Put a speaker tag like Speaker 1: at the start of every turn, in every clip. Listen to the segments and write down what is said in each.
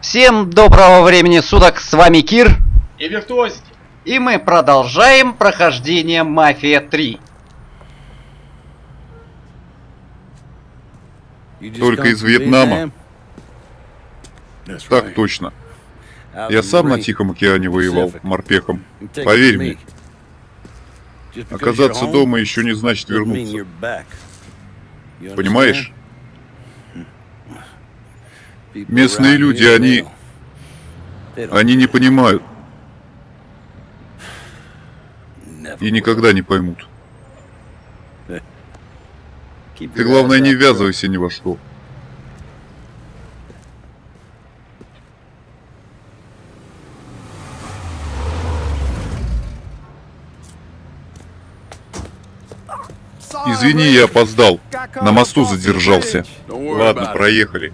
Speaker 1: Всем доброго времени суток, с вами Кир,
Speaker 2: И виртуозики.
Speaker 1: и мы продолжаем прохождение Мафия 3.
Speaker 3: Только из Вьетнама? Так точно. Я сам на Тихом океане воевал, морпехом. Поверь мне, оказаться дома еще не значит вернуться. Понимаешь? Местные люди, они... Они не понимают и никогда не поймут. Ты, главное, не ввязывайся ни во что. Извини, я опоздал. На мосту задержался. Ладно, проехали.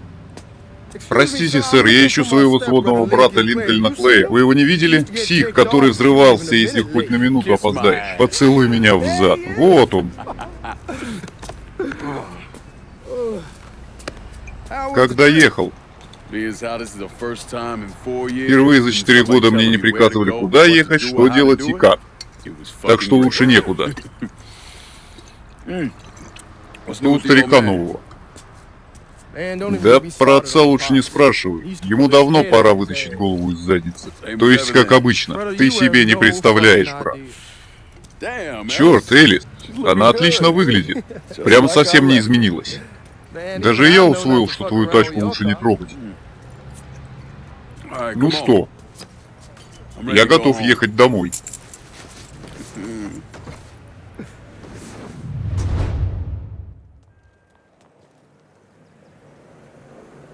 Speaker 3: Простите, сэр, я ищу своего сводного брата Линкольна Клея. Вы его не видели? Псих, который взрывался, если хоть на минуту опоздаешь. Поцелуй меня в зад. Вот он. Когда ехал? Впервые за четыре года мне не приказывали, куда ехать, что делать и как. Так что лучше некуда. Что у старика нового? Да про отца лучше не спрашивай. Ему давно пора вытащить голову из задницы. То есть, как обычно, ты себе не представляешь, брат. Черт, Элис, она отлично выглядит. Прямо совсем не изменилась. Даже я усвоил, что твою тачку лучше не трогать. Ну что, я готов ехать домой.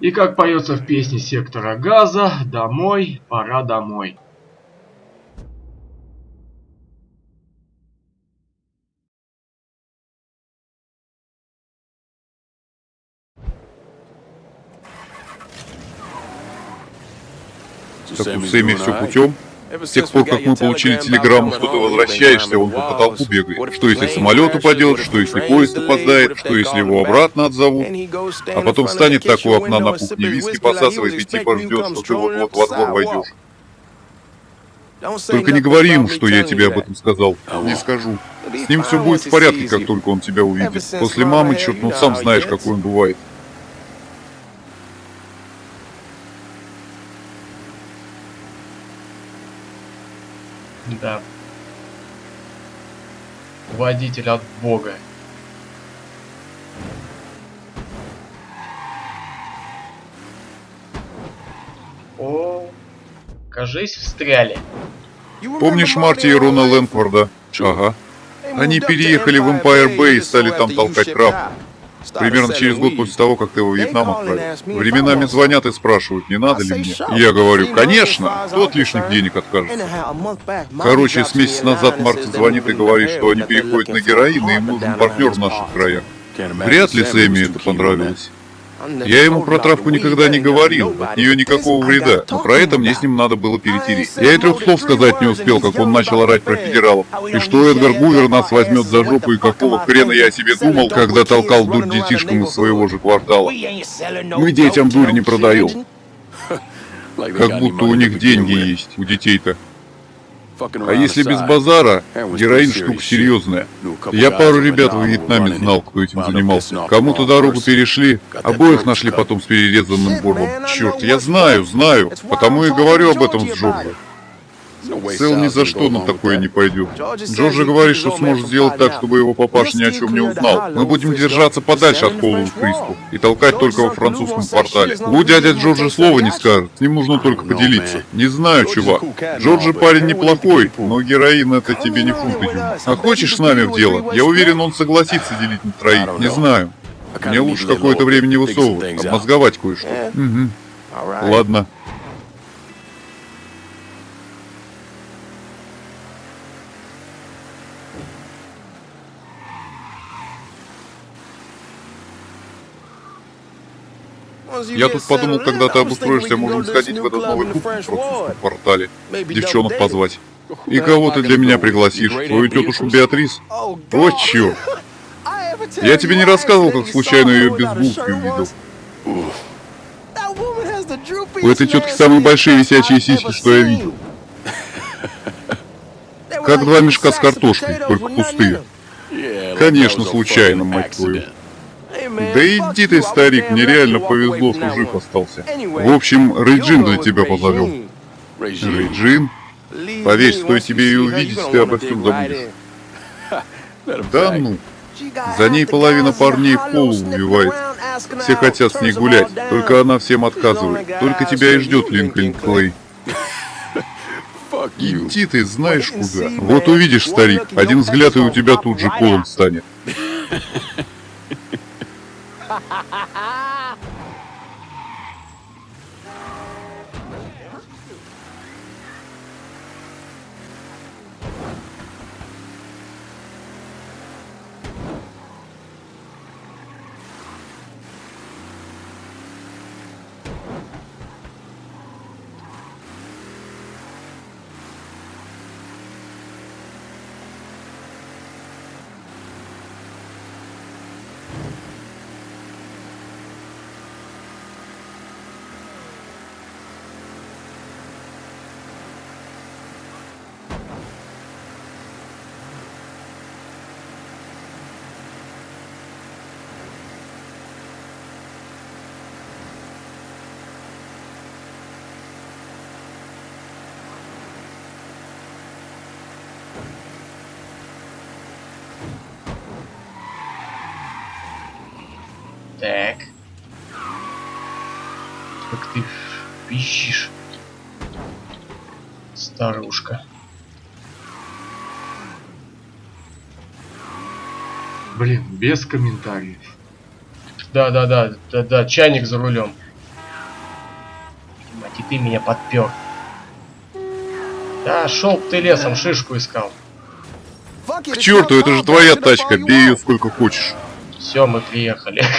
Speaker 2: И как поется в песне сектора газа, домой, пора домой.
Speaker 3: Так у Сэмми все путем. С тех пор, как мы получили телеграмму, что ты возвращаешься, он по потолку бегает. Что если самолет упадет, что если поезд опоздает, что если его обратно отзовут. А потом встанет так у окна на кухне, виски посасывает и типа ждет, что ты вот-вот во двор войдешь. Только не говори ему, что я тебе об этом сказал. Не скажу. С ним все будет в порядке, как только он тебя увидит. После мамы, черт, ну сам знаешь, какой он бывает.
Speaker 2: Да. Водитель от бога. О, кажись, встряли.
Speaker 3: Помнишь Марти и Рона Лэнфорда? Ага. Они переехали в Empire Bay и стали там толкать крафт. Примерно через год после того, как ты во Вьетнам отправил. Временами звонят и спрашивают, не надо ли мне. Я говорю, конечно, кто от лишних денег откажется. Короче, с месяц назад Марти звонит и говорит, что они переходят на героин, и им нужен партнер в наших краях. Вряд ли Сэмми это понравилось. Я ему про травку никогда не говорил, от нее никакого вреда, но про это мне с ним надо было перетереть. Я и трех слов сказать не успел, как он начал орать про федералов. И что Эдгар Гувер нас возьмет за жопу, и какого хрена я о себе думал, когда толкал дурь детишкам из своего же квартала. Мы детям дурь не продаем. Как будто у них деньги есть, у детей-то. А если без базара, героин штука серьезная. Я пару ребят в Вьетнаме знал, кто этим занимался. Кому-то дорогу перешли, обоих нашли потом с перерезанным горлом. Черт, я знаю, знаю, потому и говорю об этом с Джорджем. Сэл ни за что на такое не пойдет. Джорджи говорит, что сможет сделать так, чтобы его папаша ни о чем не узнал. Мы будем держаться подальше от Холлоу Кристу и толкать только во французском портале. Лу дядя Джорджи слова не скажет, с ним нужно только поделиться. Не знаю, чувак. Джорджи парень неплохой, но героин это тебе не фунт. А хочешь с нами в дело? Я уверен, он согласится делить на троих. Не знаю. Мне лучше какое-то время не высовывать, обмозговать кое-что. Угу. Ладно. Я тут подумал, когда ты обустроишься, можем сходить в этот новый клуб в квартале. Девчонок позвать. И кого ты для меня пригласишь? Твою тетушку Беатрис? О, черт! Я тебе не рассказывал, как случайно ее без булки увидел. У этой тетки самые большие висячие сиськи, что я видел. Как два мешка с картошкой, только пустые. Конечно, случайно, мать твою. Да иди ты, старик, мне реально повезло, что жив остался. В общем, Рейджин для тебя позовел. Рейджин? Поверь, стоит тебе ее увидеть, ты обо всем забудешь. Да ну. За ней половина парней в пол убивает. Все хотят с ней гулять, только она всем отказывает. Только тебя и ждет Линкольн Клей. Иди ты знаешь куда. Вот увидишь, старик, один взгляд и у тебя тут же полон станет.
Speaker 2: Так. Как ты пищишь, старушка. Блин, без комментариев. Да, да, да, да, да, чайник за рулем. Мать, и ты меня подпер. Да, шел ты лесом, шишку искал.
Speaker 3: К черту, это же твоя тачка, бей ее сколько хочешь.
Speaker 2: Все, мы приехали.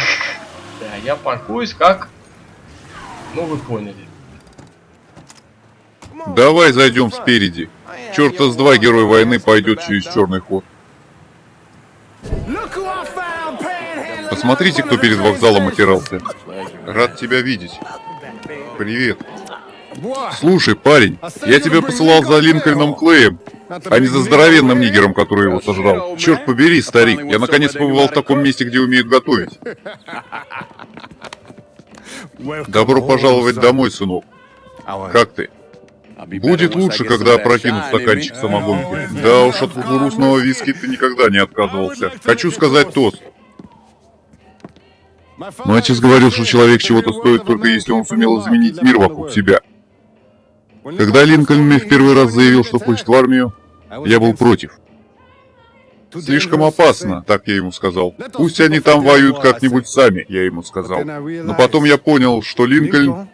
Speaker 2: Да, я паркуюсь как... Ну, вы поняли.
Speaker 3: Давай зайдем спереди. Черта с два герой войны пойдет через черный ход. Посмотрите, кто перед вокзалом отирался. Рад тебя видеть. Привет. Слушай, парень, я тебя посылал за Линкольном Клеем, а не за здоровенным нигером, который его сожрал. Черт побери, старик, я наконец побывал в таком месте, где умеют готовить. Добро пожаловать домой, сынок. Как ты? Будет лучше, когда опрокину стаканчик самогонки. Да уж, от кукурузного виски ты никогда не отказывался. Хочу сказать тост. Мой отец говорил, что человек чего-то стоит только если он сумел изменить мир вокруг себя. Когда Линкольн мне в первый раз заявил, что хочет в армию, я был против. Слишком опасно, так я ему сказал. Пусть они там воюют как-нибудь сами, я ему сказал. Но потом я понял, что Линкольн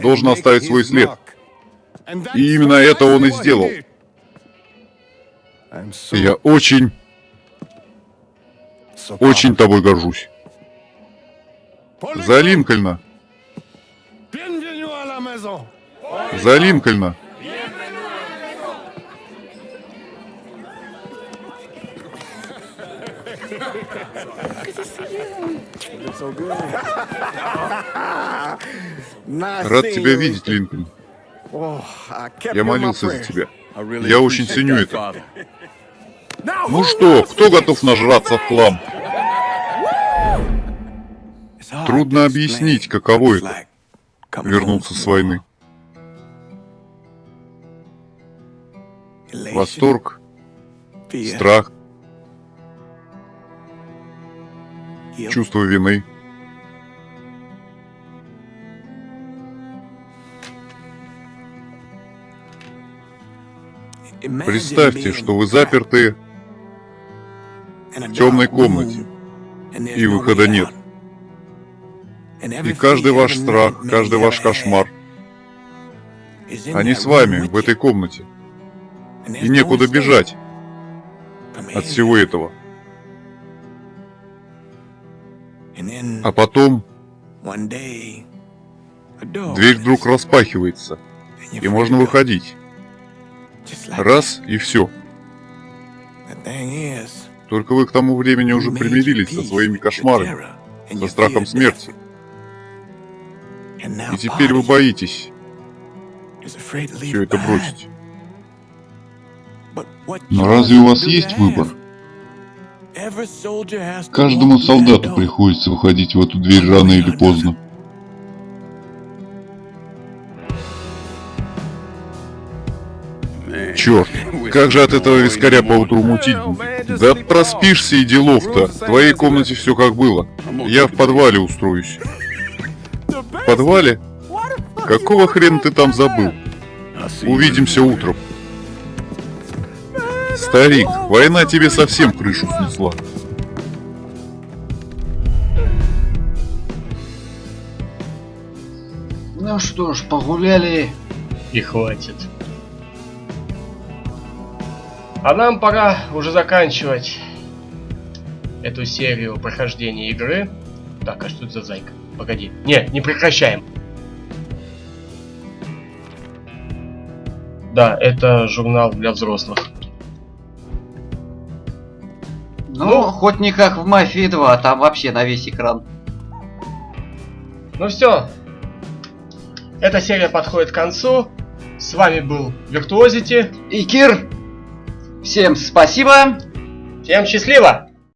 Speaker 3: должен оставить свой след. И именно это он и сделал. Я очень, очень тобой горжусь. За Линкольна. За Линкольна. Рад тебя видеть, Линкольн. Я молился за тебя. Я очень ценю это. Ну что, кто готов нажраться в хлам? Трудно объяснить, каково это — вернуться с войны. Восторг, страх, чувство вины. Представьте, что вы заперты в темной комнате, и выхода нет. И каждый ваш страх, каждый ваш кошмар, они с вами в этой комнате. И некуда бежать от всего этого. А потом дверь вдруг распахивается, и можно выходить. Раз и все. Только вы к тому времени уже примирились со своими кошмарами, со страхом смерти. И теперь вы боитесь все это бросить.
Speaker 4: Но разве у вас есть выбор? Каждому солдату приходится выходить в эту дверь рано или поздно.
Speaker 3: Черт, как же от этого вискаря по утру мутить? Да проспишься и делов-то. В твоей комнате все как было. Я в подвале устроюсь. В подвале? Какого хрена ты там забыл? Увидимся утром. Старик, война тебе совсем крышу снесла.
Speaker 1: Ну что ж, погуляли.
Speaker 2: И хватит. А нам пора уже заканчивать эту серию прохождения игры. Так, а что это за зайка? Погоди. Нет, не прекращаем. Да, это журнал для взрослых.
Speaker 1: Ну,
Speaker 2: Ну.
Speaker 1: хоть не как в Мафии 2, там вообще на весь экран.
Speaker 2: Ну все. Эта серия подходит к концу. С вами был Виртуозити.
Speaker 1: И Кир, всем спасибо.
Speaker 2: Всем счастливо!